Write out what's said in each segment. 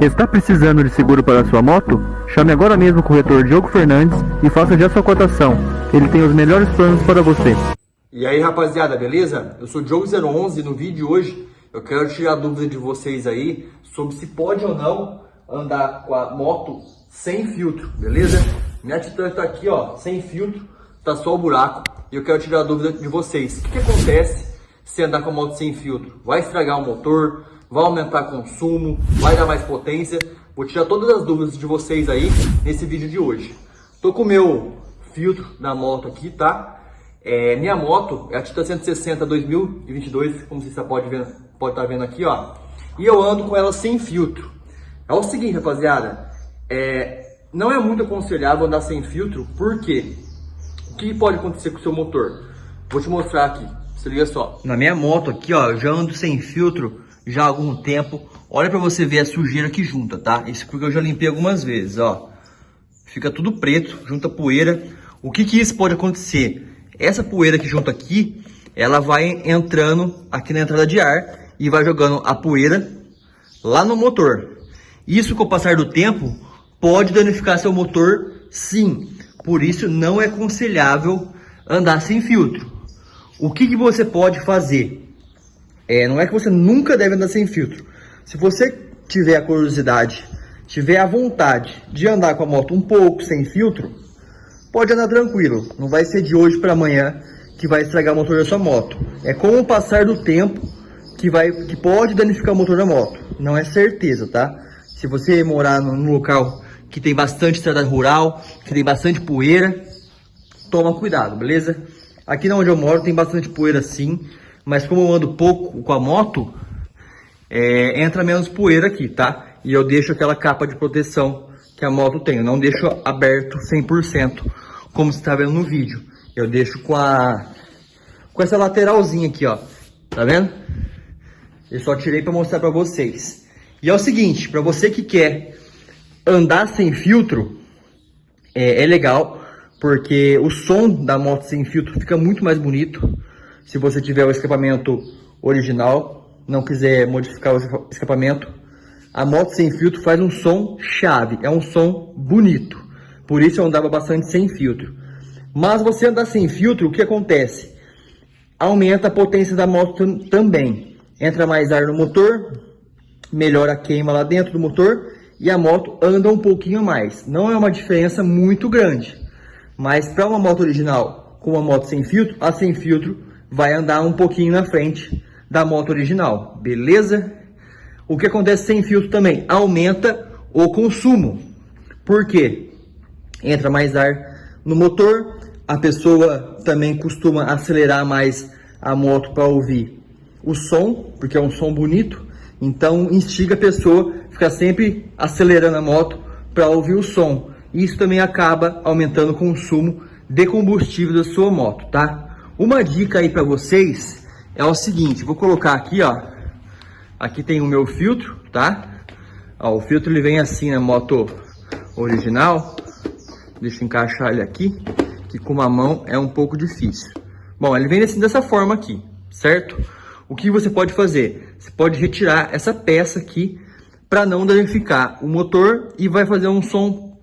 Está precisando de seguro para sua moto? Chame agora mesmo o corretor Diogo Fernandes e faça já sua cotação. Ele tem os melhores planos para você. E aí rapaziada, beleza? Eu sou o Diogo011 e no vídeo de hoje eu quero tirar a dúvida de vocês aí sobre se pode ou não andar com a moto sem filtro, beleza? Minha Titan tá aqui ó, sem filtro, tá só o buraco e eu quero tirar a dúvida de vocês. O que, que acontece se andar com a moto sem filtro? Vai estragar o motor? Vai aumentar consumo? Vai dar mais potência? Vou tirar todas as dúvidas de vocês aí nesse vídeo de hoje. Tô com o meu filtro da moto aqui, tá? É, minha moto é a Titan 160 2022, como você pode ver, pode estar tá vendo aqui, ó. E eu ando com ela sem filtro. É o seguinte, rapaziada, é, não é muito aconselhável andar sem filtro, porque o que pode acontecer com o seu motor? Vou te mostrar aqui, se liga só. Na minha moto aqui, ó, eu já ando sem filtro já há algum tempo. Olha para você ver a sujeira que junta, tá? Isso porque eu já limpei algumas vezes, ó. Fica tudo preto, junta poeira. O que que isso pode acontecer? Essa poeira que junta aqui, ela vai entrando aqui na entrada de ar e vai jogando a poeira lá no motor. Isso com o passar do tempo pode danificar seu motor, sim. Por isso não é aconselhável andar sem filtro. O que, que você pode fazer? É, não é que você nunca deve andar sem filtro. Se você tiver a curiosidade, tiver a vontade de andar com a moto um pouco sem filtro, pode andar tranquilo. Não vai ser de hoje para amanhã que vai estragar o motor da sua moto. É com o passar do tempo que, vai, que pode danificar o motor da moto. Não é certeza, tá? Se você morar num local que tem bastante estrada rural, que tem bastante poeira, toma cuidado, beleza? Aqui onde eu moro tem bastante poeira sim, mas como eu ando pouco com a moto, é, entra menos poeira aqui, tá? E eu deixo aquela capa de proteção que a moto tem, eu não deixo aberto 100%, como você está vendo no vídeo. Eu deixo com a com essa lateralzinha aqui, ó, tá vendo? Eu só tirei para mostrar para vocês. E é o seguinte, para você que quer andar sem filtro, é, é legal, porque o som da moto sem filtro fica muito mais bonito se você tiver o escapamento original, não quiser modificar o escapamento, a moto sem filtro faz um som chave, é um som bonito. Por isso eu andava bastante sem filtro. Mas você andar sem filtro, o que acontece? Aumenta a potência da moto também. Entra mais ar no motor, melhora a queima lá dentro do motor e a moto anda um pouquinho mais. Não é uma diferença muito grande. Mas para uma moto original com uma moto sem filtro, a sem filtro vai andar um pouquinho na frente da moto original, beleza? O que acontece sem filtro também? Aumenta o consumo. Por quê? Entra mais ar no motor, a pessoa também costuma acelerar mais a moto para ouvir o som, porque é um som bonito, então instiga a pessoa a ficar sempre acelerando a moto para ouvir o som. Isso também acaba aumentando o consumo de combustível da sua moto, tá? Uma dica aí para vocês é o seguinte, vou colocar aqui, ó. Aqui tem o meu filtro, tá? Ó, o filtro ele vem assim na moto original. Deixa eu encaixar ele aqui, que com uma mão é um pouco difícil. Bom, ele vem assim dessa forma aqui, certo? O que você pode fazer? Você pode retirar essa peça aqui para não danificar o motor e vai fazer um som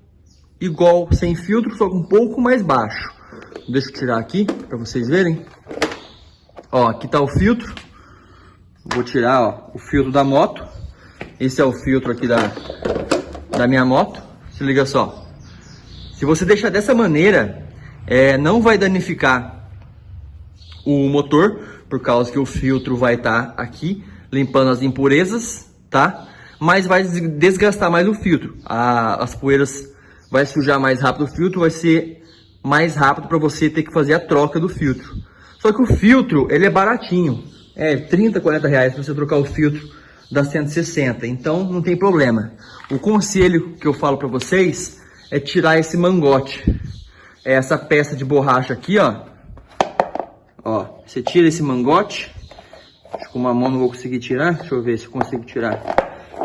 igual sem filtro, só um pouco mais baixo. Deixa eu tirar aqui para vocês verem. Ó, aqui tá o filtro. Vou tirar ó, o filtro da moto. Esse é o filtro aqui da, da minha moto. Se liga só. Se você deixar dessa maneira, é, não vai danificar o motor, por causa que o filtro vai estar tá aqui, limpando as impurezas, tá? Mas vai desgastar mais o filtro. A, as poeiras vai sujar mais rápido o filtro, vai ser mais rápido para você ter que fazer a troca do filtro. Só que o filtro, ele é baratinho. É 30, 40 reais para você trocar o filtro da 160. Então, não tem problema. O conselho que eu falo para vocês é tirar esse mangote. É essa peça de borracha aqui, ó. Ó, você tira esse mangote. Acho que com uma mão não vou conseguir tirar. Deixa eu ver se eu consigo tirar.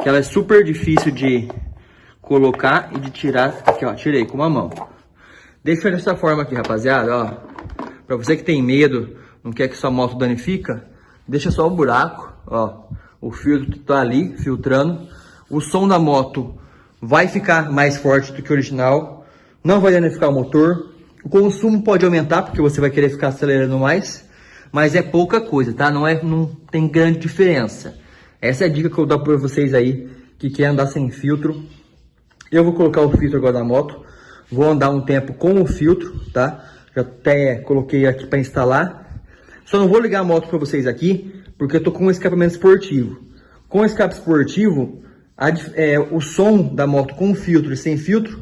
Que ela é super difícil de colocar e de tirar. Aqui, ó, tirei com uma mão. Deixa dessa forma aqui, rapaziada, ó. Pra você que tem medo, não quer que sua moto danifica, deixa só o buraco, ó. O filtro tá ali, filtrando. O som da moto vai ficar mais forte do que o original, não vai danificar o motor. O consumo pode aumentar porque você vai querer ficar acelerando mais, mas é pouca coisa, tá? Não, é, não tem grande diferença. Essa é a dica que eu dou para vocês aí que quer andar sem filtro. Eu vou colocar o filtro agora na moto, vou andar um tempo com o filtro, tá? Já até coloquei aqui para instalar. Só não vou ligar a moto para vocês aqui, porque eu tô com um escapamento esportivo. Com escape esportivo, a, é, o som da moto com filtro e sem filtro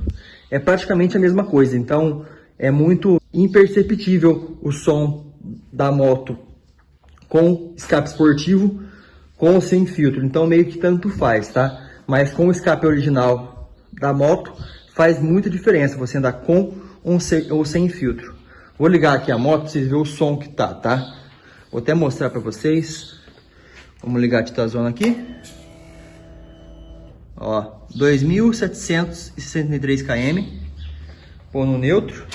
é praticamente a mesma coisa. Então, é muito imperceptível o som da moto com escape esportivo com ou sem filtro. Então, meio que tanto faz, tá? Mas com o escape original da moto, faz muita diferença você andar com ou sem filtro. Vou ligar aqui a moto para vocês verem o som que tá, tá? Vou até mostrar para vocês. Vamos ligar a titazona aqui. Ó, 2.763 km. Pôr no neutro.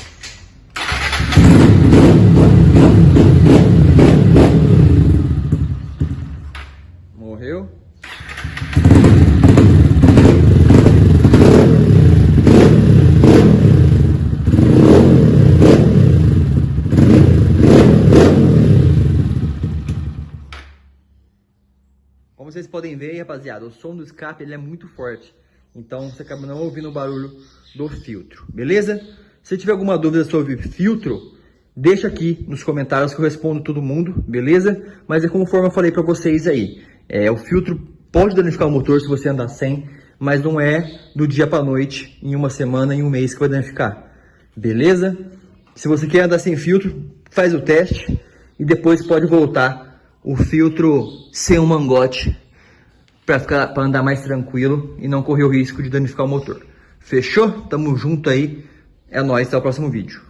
Como vocês podem ver, rapaziada, o som do escape ele é muito forte. Então você acaba não ouvindo o barulho do filtro, beleza? Se tiver alguma dúvida sobre filtro, deixa aqui nos comentários que eu respondo todo mundo, beleza? Mas é conforme eu falei para vocês aí, é, o filtro pode danificar o motor se você andar sem, mas não é do dia para noite, em uma semana, em um mês que vai danificar, beleza? Se você quer andar sem filtro, faz o teste e depois pode voltar o filtro sem um mangote para andar mais tranquilo e não correr o risco de danificar o motor. Fechou? Tamo junto aí. É nóis, até o próximo vídeo.